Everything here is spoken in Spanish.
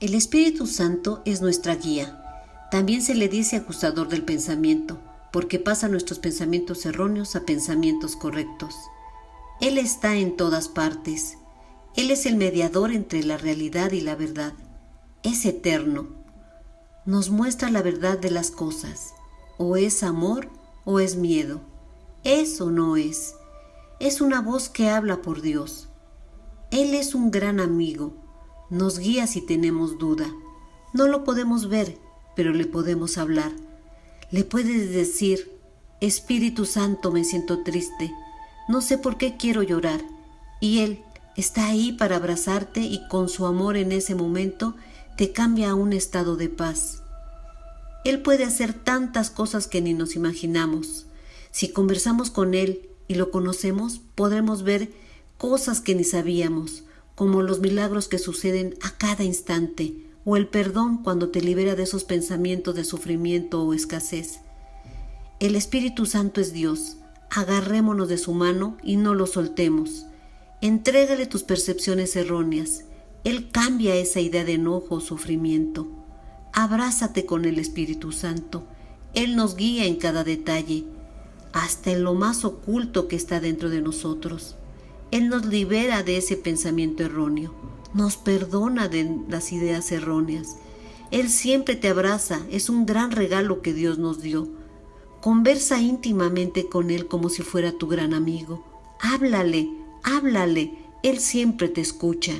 El Espíritu Santo es nuestra guía. También se le dice acusador del pensamiento, porque pasa nuestros pensamientos erróneos a pensamientos correctos. Él está en todas partes. Él es el mediador entre la realidad y la verdad. Es eterno. Nos muestra la verdad de las cosas. O es amor o es miedo. Es o no es. Es una voz que habla por Dios. Él es un gran amigo nos guía si tenemos duda. No lo podemos ver, pero le podemos hablar. Le puedes decir, Espíritu Santo, me siento triste, no sé por qué quiero llorar. Y Él está ahí para abrazarte y con su amor en ese momento te cambia a un estado de paz. Él puede hacer tantas cosas que ni nos imaginamos. Si conversamos con Él y lo conocemos, podremos ver cosas que ni sabíamos, como los milagros que suceden a cada instante, o el perdón cuando te libera de esos pensamientos de sufrimiento o escasez. El Espíritu Santo es Dios, agarrémonos de su mano y no lo soltemos. Entrégale tus percepciones erróneas. Él cambia esa idea de enojo o sufrimiento. Abrázate con el Espíritu Santo. Él nos guía en cada detalle, hasta en lo más oculto que está dentro de nosotros. Él nos libera de ese pensamiento erróneo, nos perdona de las ideas erróneas. Él siempre te abraza, es un gran regalo que Dios nos dio. Conversa íntimamente con Él como si fuera tu gran amigo. Háblale, háblale, Él siempre te escucha.